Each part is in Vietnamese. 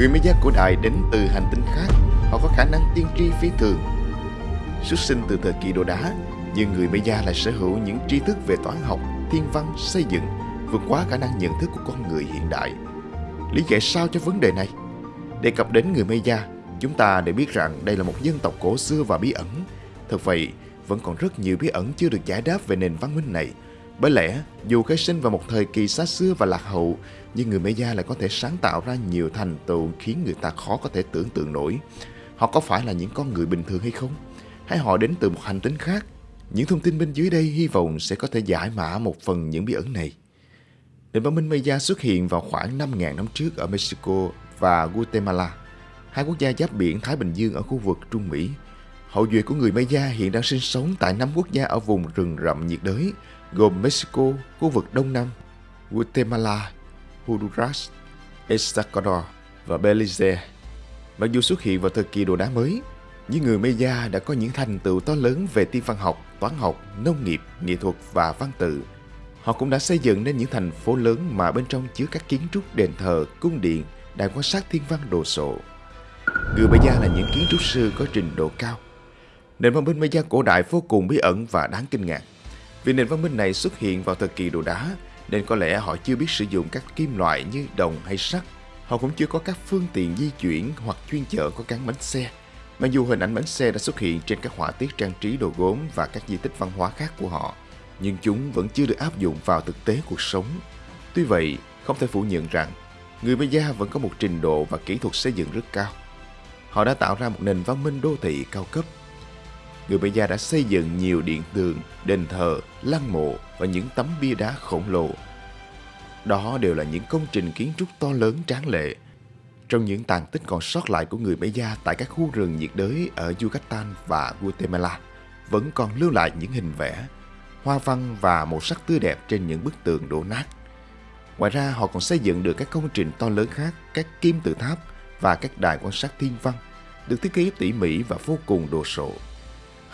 Người Maya cổ đại đến từ hành tinh khác, họ có khả năng tiên tri phi thường. Xuất sinh từ thời kỳ đồ đá, nhưng người Maya lại sở hữu những tri thức về toán học, thiên văn, xây dựng, vượt quá khả năng nhận thức của con người hiện đại. Lý giải sao cho vấn đề này? Đề cập đến người Maya, chúng ta để biết rằng đây là một dân tộc cổ xưa và bí ẩn. Thật vậy, vẫn còn rất nhiều bí ẩn chưa được giải đáp về nền văn minh này. Bởi lẽ, dù khai sinh vào một thời kỳ xa xưa và lạc hậu, nhưng người Maya lại có thể sáng tạo ra nhiều thành tựu khiến người ta khó có thể tưởng tượng nổi. Họ có phải là những con người bình thường hay không? Hay họ đến từ một hành tinh khác? Những thông tin bên dưới đây hy vọng sẽ có thể giải mã một phần những bí ẩn này. Nền văn minh Maya xuất hiện vào khoảng 5.000 năm trước ở Mexico và Guatemala, hai quốc gia giáp biển Thái Bình Dương ở khu vực Trung Mỹ. Hậu duệ của người Maya hiện đang sinh sống tại năm quốc gia ở vùng rừng rậm nhiệt đới, gồm Mexico, khu vực Đông Nam, Guatemala, Honduras, El Salvador và Belize. Mặc dù xuất hiện vào thời kỳ đồ đá mới, những người Maya đã có những thành tựu to lớn về tiên văn học, toán học, nông nghiệp, nghệ thuật và văn tự. Họ cũng đã xây dựng nên những thành phố lớn mà bên trong chứa các kiến trúc đền thờ, cung điện, đài quan sát thiên văn đồ sộ. Người Maya là những kiến trúc sư có trình độ cao. Nền văn minh Maya cổ đại vô cùng bí ẩn và đáng kinh ngạc. Vì nền văn minh này xuất hiện vào thời kỳ đồ đá, nên có lẽ họ chưa biết sử dụng các kim loại như đồng hay sắt. Họ cũng chưa có các phương tiện di chuyển hoặc chuyên chở có cán bánh xe. Mặc dù hình ảnh bánh xe đã xuất hiện trên các họa tiết trang trí đồ gốm và các di tích văn hóa khác của họ, nhưng chúng vẫn chưa được áp dụng vào thực tế cuộc sống. Tuy vậy, không thể phủ nhận rằng người Maya vẫn có một trình độ và kỹ thuật xây dựng rất cao. Họ đã tạo ra một nền văn minh đô thị cao cấp. Người Maya đã xây dựng nhiều điện tường, đền thờ, lăng mộ và những tấm bia đá khổng lồ. Đó đều là những công trình kiến trúc to lớn tráng lệ. Trong những tàn tích còn sót lại của người Maya tại các khu rừng nhiệt đới ở Yucatan và Guatemala, vẫn còn lưu lại những hình vẽ, hoa văn và màu sắc tươi đẹp trên những bức tường đổ nát. Ngoài ra, họ còn xây dựng được các công trình to lớn khác, các kim tự tháp và các đài quan sát thiên văn, được thiết kế tỉ mỉ và vô cùng đồ sộ.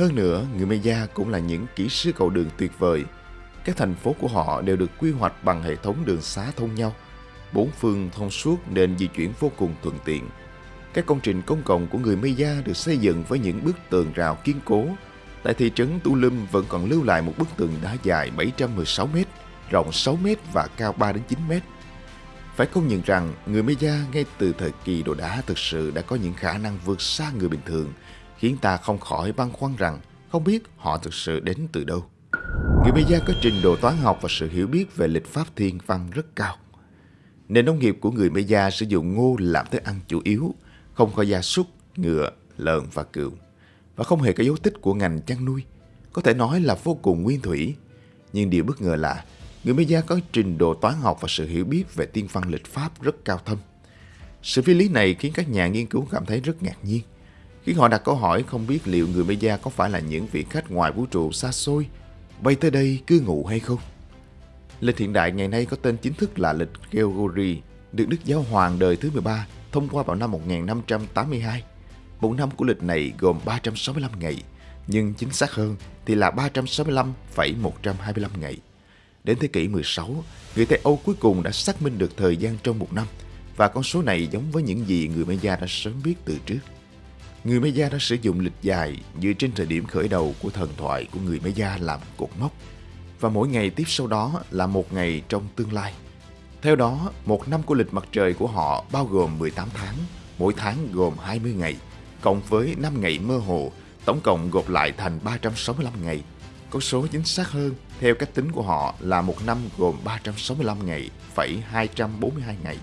Hơn nữa, người Maya cũng là những kỹ sư cầu đường tuyệt vời. Các thành phố của họ đều được quy hoạch bằng hệ thống đường xá thông nhau. Bốn phương thông suốt nên di chuyển vô cùng thuận tiện. Các công trình công cộng của người Maya được xây dựng với những bức tường rào kiên cố. Tại thị trấn Tulum vẫn còn lưu lại một bức tường đá dài 716 m, rộng 6 m và cao 3 đến 9 m. Phải công nhận rằng người Maya ngay từ thời kỳ đồ đá thực sự đã có những khả năng vượt xa người bình thường – khiến ta không khỏi băn khoăn rằng không biết họ thực sự đến từ đâu. Người Maya có trình độ toán học và sự hiểu biết về lịch pháp thiên văn rất cao. Nền nông nghiệp của người Maya sử dụng ngô làm thức ăn chủ yếu, không có gia súc, ngựa, lợn và cừu, và không hề có dấu tích của ngành chăn nuôi. Có thể nói là vô cùng nguyên thủy. Nhưng điều bất ngờ là người Maya có trình độ toán học và sự hiểu biết về tiên văn lịch pháp rất cao thâm. Sự phi lý này khiến các nhà nghiên cứu cảm thấy rất ngạc nhiên – khiến họ đặt câu hỏi không biết liệu người Maya có phải là những vị khách ngoài vũ trụ xa xôi bay tới đây cư ngụ hay không. Lịch hiện đại ngày nay có tên chính thức là lịch Gregory, được Đức Giáo Hoàng đời thứ 13 thông qua vào năm 1582. Một năm của lịch này gồm 365 ngày, nhưng chính xác hơn thì là 365,125 ngày. Đến thế kỷ 16, người Tây Âu cuối cùng đã xác minh được thời gian trong một năm và con số này giống với những gì người Maya đã sớm biết từ trước. Người Maya đã sử dụng lịch dài dựa trên thời điểm khởi đầu của thần thoại của người Maya làm cột mốc và mỗi ngày tiếp sau đó là một ngày trong tương lai. Theo đó, một năm của lịch mặt trời của họ bao gồm 18 tháng, mỗi tháng gồm 20 ngày, cộng với 5 ngày mơ hồ, tổng cộng gộp lại thành 365 ngày. Con số chính xác hơn, theo cách tính của họ là một năm gồm 365 ngày, phẩy 242 ngày.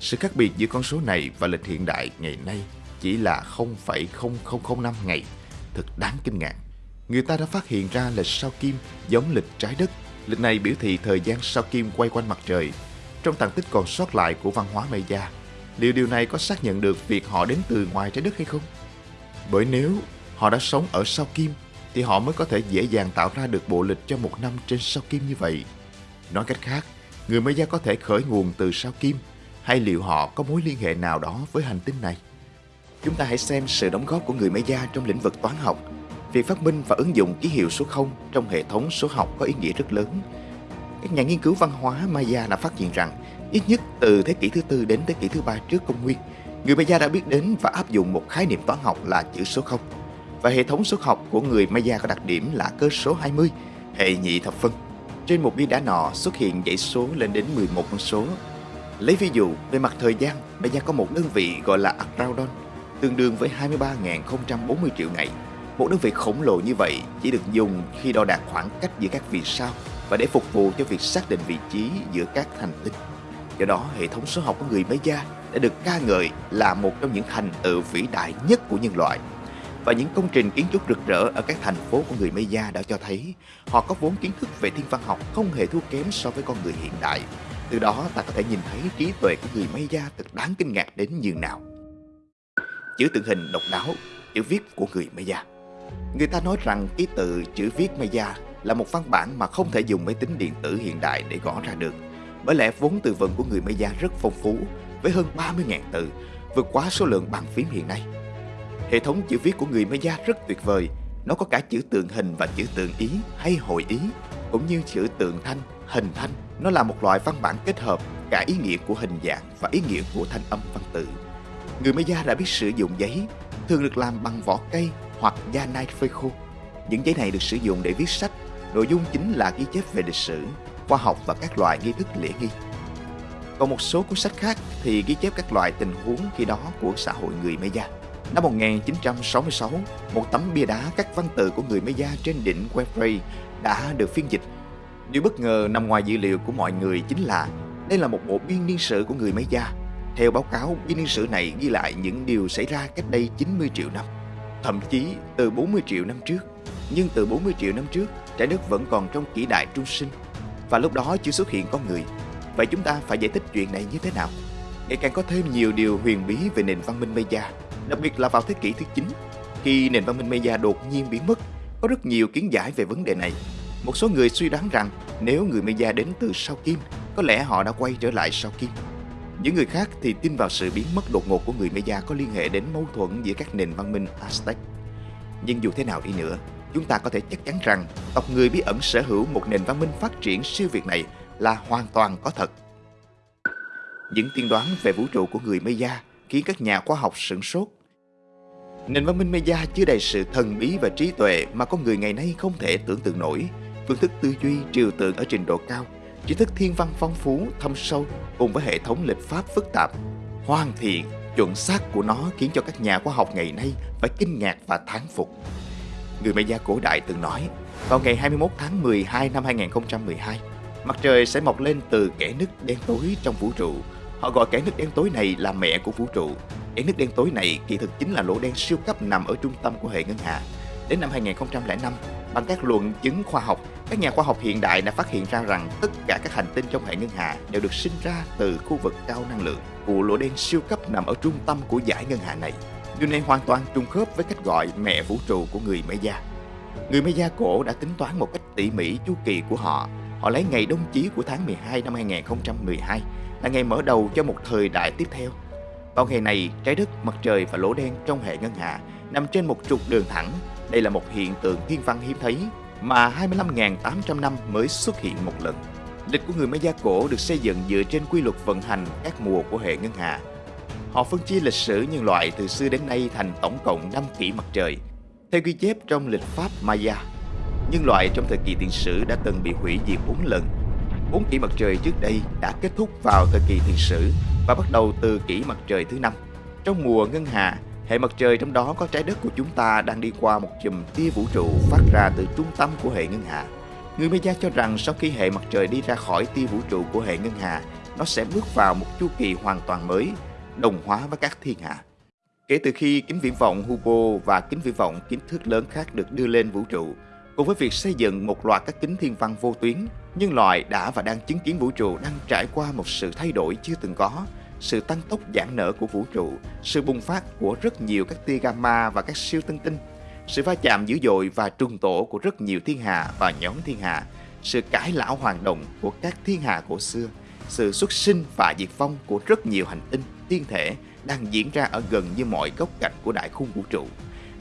Sự khác biệt giữa con số này và lịch hiện đại ngày nay chỉ là 0,0005 ngày. Thật đáng kinh ngạc. Người ta đã phát hiện ra lịch sao kim giống lịch trái đất. Lịch này biểu thị thời gian sao kim quay quanh mặt trời. Trong tàn tích còn sót lại của văn hóa Maya, liệu điều này có xác nhận được việc họ đến từ ngoài trái đất hay không? Bởi nếu họ đã sống ở sao kim, thì họ mới có thể dễ dàng tạo ra được bộ lịch cho một năm trên sao kim như vậy. Nói cách khác, người Maya có thể khởi nguồn từ sao kim, hay liệu họ có mối liên hệ nào đó với hành tinh này? Chúng ta hãy xem sự đóng góp của người Maya trong lĩnh vực toán học. Việc phát minh và ứng dụng ký hiệu số 0 trong hệ thống số học có ý nghĩa rất lớn. Các nhà nghiên cứu văn hóa Maya đã phát hiện rằng Ít nhất từ thế kỷ thứ tư đến thế kỷ thứ ba trước công nguyên, người Maya đã biết đến và áp dụng một khái niệm toán học là chữ số 0. Và hệ thống số học của người Maya có đặc điểm là cơ số 20, hệ nhị thập phân. Trên một bia đá nọ xuất hiện dãy số lên đến 11 con số. Lấy ví dụ, về mặt thời gian, Maya có một đơn vị gọi là Akraudon, tương đương với 23.040 triệu ngày. Một đơn vị khổng lồ như vậy chỉ được dùng khi đo đạc khoảng cách giữa các vì sao và để phục vụ cho việc xác định vị trí giữa các hành tinh. Do đó, hệ thống số học của người Maya đã được ca ngợi là một trong những thành tựu vĩ đại nhất của nhân loại. Và những công trình kiến trúc rực rỡ ở các thành phố của người Maya đã cho thấy họ có vốn kiến thức về thiên văn học không hề thua kém so với con người hiện đại. Từ đó ta có thể nhìn thấy trí tuệ của người Maya thật đáng kinh ngạc đến nhường nào. Chữ tượng hình độc đáo, chữ viết của người Maya. Người ta nói rằng ký tự chữ viết Maya là một văn bản mà không thể dùng máy tính điện tử hiện đại để gõ ra được. Bởi lẽ vốn từ vựng của người Maya rất phong phú, với hơn 30.000 từ, vượt quá số lượng bàn phím hiện nay. Hệ thống chữ viết của người Maya rất tuyệt vời, nó có cả chữ tượng hình và chữ tượng ý hay hội ý, cũng như chữ tượng thanh, hình thanh. Nó là một loại văn bản kết hợp cả ý nghĩa của hình dạng và ý nghĩa của thanh âm văn tự. Người Maya đã biết sử dụng giấy, thường được làm bằng vỏ cây hoặc da nai phơi khô. Những giấy này được sử dụng để viết sách, nội dung chính là ghi chép về lịch sử, khoa học và các loại nghi thức lễ nghi. Còn một số cuốn sách khác thì ghi chép các loại tình huống khi đó của xã hội người Maya. Năm 1966, một tấm bia đá các văn tự của người Maya trên đỉnh Quebrey đã được phiên dịch. Điều bất ngờ nằm ngoài dữ liệu của mọi người chính là đây là một bộ biên niên sử của người Maya. Theo báo cáo, biên niên sử này ghi lại những điều xảy ra cách đây 90 triệu năm, thậm chí từ 40 triệu năm trước. Nhưng từ 40 triệu năm trước, trái đất vẫn còn trong kỷ đại trung sinh và lúc đó chưa xuất hiện con người. Vậy chúng ta phải giải thích chuyện này như thế nào? Ngày càng có thêm nhiều điều huyền bí về nền văn minh Maya, đặc biệt là vào thế kỷ thứ 9. Khi nền văn minh Maya đột nhiên biến mất, có rất nhiều kiến giải về vấn đề này. Một số người suy đoán rằng nếu người Maya đến từ sao Kim, có lẽ họ đã quay trở lại sao Kim. Những người khác thì tin vào sự biến mất đột ngột của người Maya có liên hệ đến mâu thuẫn giữa các nền văn minh Aztec. Nhưng dù thế nào đi nữa, chúng ta có thể chắc chắn rằng tộc người bí ẩn sở hữu một nền văn minh phát triển siêu việt này là hoàn toàn có thật. Những tiên đoán về vũ trụ của người Maya khiến các nhà khoa học sửng sốt. Nền văn minh Maya chứa đầy sự thần bí và trí tuệ mà con người ngày nay không thể tưởng tượng nổi. Phương thức tư duy trừu tượng ở trình độ cao, trí thức thiên văn phong phú, thâm sâu cùng với hệ thống lịch pháp phức tạp, hoàn thiện, chuẩn xác của nó khiến cho các nhà khoa học ngày nay phải kinh ngạc và thán phục. Người Maya cổ đại từng nói, vào ngày 21 tháng 12 năm 2012, mặt trời sẽ mọc lên từ kẻ nứt đen tối trong vũ trụ. Họ gọi kẻ nứt đen tối này là mẹ của vũ trụ. kẻ nứt đen tối này kỳ thực chính là lỗ đen siêu cấp nằm ở trung tâm của hệ ngân hà. Đến năm 2005, bằng các luận chứng khoa học, các nhà khoa học hiện đại đã phát hiện ra rằng tất cả các hành tinh trong hệ ngân hà đều được sinh ra từ khu vực cao năng lượng của lỗ đen siêu cấp nằm ở trung tâm của giải ngân hà này. Điều này hoàn toàn trùng khớp với cách gọi mẹ vũ trụ của người Maya. Người Maya cổ đã tính toán một cách tỉ mỉ chu kỳ của họ. Họ lấy ngày đông chí của tháng 12 năm 2012 là ngày mở đầu cho một thời đại tiếp theo. Vào ngày này, trái đất, mặt trời và lỗ đen trong hệ ngân hà nằm trên một trục đường thẳng. Đây là một hiện tượng thiên văn hiếm thấy mà 25.800 năm mới xuất hiện một lần. Lịch của người Maya cổ được xây dựng dựa trên quy luật vận hành các mùa của hệ ngân hà Họ phân chia lịch sử nhân loại từ xưa đến nay thành tổng cộng 5 kỷ mặt trời. Theo ghi chép trong lịch pháp Maya, nhân loại trong thời kỳ tiền sử đã từng bị hủy diệt 4 lần. Bốn kỷ mặt trời trước đây đã kết thúc vào thời kỳ tiền sử và bắt đầu từ kỷ mặt trời thứ năm. Trong mùa ngân hà, hệ mặt trời trong đó có trái đất của chúng ta đang đi qua một chùm tia vũ trụ phát ra từ trung tâm của hệ ngân hà. Người Maya cho rằng sau khi hệ mặt trời đi ra khỏi tia vũ trụ của hệ ngân hà, nó sẽ bước vào một chu kỳ hoàn toàn mới đồng hóa với các thiên hà Kể từ khi kính viễn vọng Hubble và kính viễn vọng kính thước lớn khác được đưa lên vũ trụ, cùng với việc xây dựng một loạt các kính thiên văn vô tuyến, nhân loại đã và đang chứng kiến vũ trụ đang trải qua một sự thay đổi chưa từng có, sự tăng tốc giãn nở của vũ trụ, sự bùng phát của rất nhiều các tia gamma và các siêu tân tinh, sự va chạm dữ dội và trùng tổ của rất nhiều thiên hà và nhóm thiên hà, sự cải lão hoàng động của các thiên hà cổ xưa, sự xuất sinh và diệt vong của rất nhiều hành tinh, thiên thể đang diễn ra ở gần như mọi góc cạnh của đại khung vũ trụ.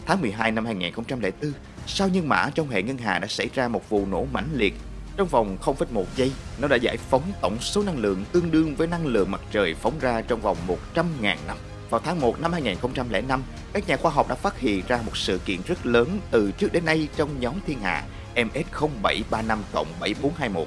Tháng 12 năm 2004, sao nhân mã trong hệ ngân hà đã xảy ra một vụ nổ mãnh liệt. Trong vòng 0,1 giây, nó đã giải phóng tổng số năng lượng tương đương với năng lượng mặt trời phóng ra trong vòng 100.000 năm. Vào tháng 1 năm 2005, các nhà khoa học đã phát hiện ra một sự kiện rất lớn từ trước đến nay trong nhóm thiên hà MS0735-7421.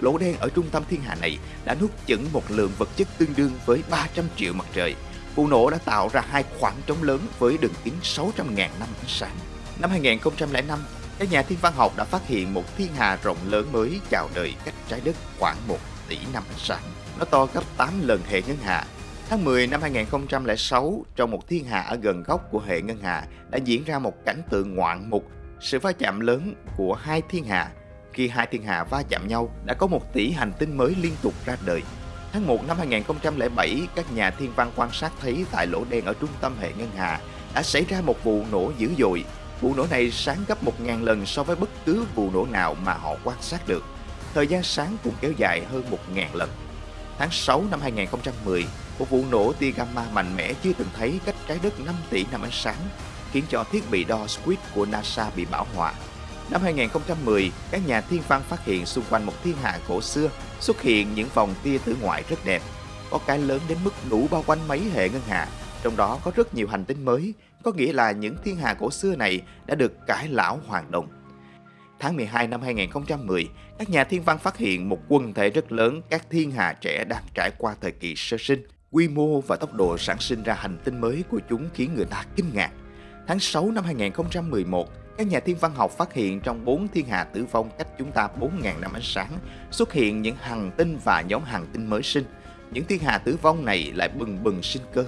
Lỗ đen ở trung tâm thiên hà này đã nuốt chửng một lượng vật chất tương đương với 300 triệu mặt trời. Vụ nổ đã tạo ra hai khoảng trống lớn với đường kính 600.000 năm ánh sáng. Năm 2005, các nhà thiên văn học đã phát hiện một thiên hà rộng lớn mới chào đời cách trái đất khoảng 1 tỷ năm ánh sáng. Nó to gấp 8 lần hệ ngân hà. Tháng 10 năm 2006, trong một thiên hà ở gần góc của hệ ngân hà đã diễn ra một cảnh tượng ngoạn mục, sự va chạm lớn của hai thiên hà. Khi hai thiên hà va chạm nhau, đã có một tỷ hành tinh mới liên tục ra đời. Tháng 1 năm 2007, các nhà thiên văn quan sát thấy tại lỗ đen ở trung tâm hệ ngân hà đã xảy ra một vụ nổ dữ dội Vụ nổ này sáng gấp 1.000 lần so với bất cứ vụ nổ nào mà họ quan sát được. Thời gian sáng cũng kéo dài hơn 1.000 lần. Tháng 6 năm 2010, một vụ nổ tia gamma mạnh mẽ chưa từng thấy cách trái đất 5 tỷ năm ánh sáng, khiến cho thiết bị đo SQUID của NASA bị bão hòa. Năm 2010, các nhà thiên văn phát hiện xung quanh một thiên hà cổ xưa xuất hiện những vòng tia tử ngoại rất đẹp. Có cái lớn đến mức đủ bao quanh mấy hệ ngân hà, trong đó có rất nhiều hành tinh mới, có nghĩa là những thiên hà cổ xưa này đã được cải lão hoàn đồng. Tháng 12 năm 2010, các nhà thiên văn phát hiện một quần thể rất lớn các thiên hà trẻ đang trải qua thời kỳ sơ sinh. Quy mô và tốc độ sản sinh ra hành tinh mới của chúng khiến người ta kinh ngạc. Tháng 6 năm 2011, các nhà thiên văn học phát hiện trong bốn thiên hà tử vong cách chúng ta 4.000 năm ánh sáng xuất hiện những hành tinh và nhóm hành tinh mới sinh. Những thiên hà tử vong này lại bừng bừng sinh cơ.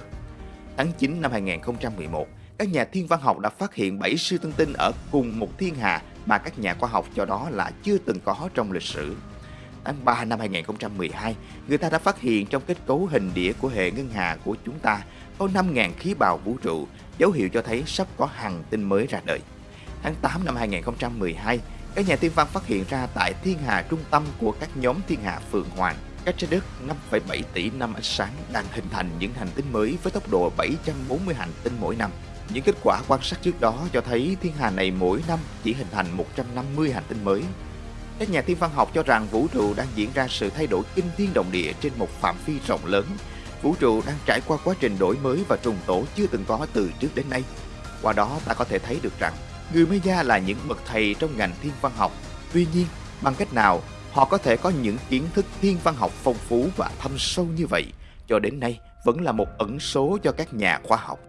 Tháng 9 năm 2011, các nhà thiên văn học đã phát hiện 7 siêu tân tinh ở cùng một thiên hà mà các nhà khoa học cho đó là chưa từng có trong lịch sử. Tháng 3 năm 2012, người ta đã phát hiện trong kết cấu hình đĩa của hệ ngân hà của chúng ta có 5.000 khí bào vũ trụ, dấu hiệu cho thấy sắp có hàng tinh mới ra đời. Tháng 8 năm 2012, các nhà thiên văn phát hiện ra tại thiên hà trung tâm của các nhóm thiên hà Phượng Hoàng cách trái đất 5,7 tỷ năm ánh sáng đang hình thành những hành tinh mới với tốc độ 740 hành tinh mỗi năm. Những kết quả quan sát trước đó cho thấy thiên hà này mỗi năm chỉ hình thành 150 hành tinh mới. Các nhà thiên văn học cho rằng vũ trụ đang diễn ra sự thay đổi kinh thiên động địa trên một phạm vi rộng lớn. Vũ trụ đang trải qua quá trình đổi mới và trùng tổ chưa từng có từ trước đến nay. Qua đó ta có thể thấy được rằng người Maya là những bậc thầy trong ngành thiên văn học. Tuy nhiên, bằng cách nào họ có thể có những kiến thức thiên văn học phong phú và thâm sâu như vậy cho đến nay, vẫn là một ẩn số cho các nhà khoa học.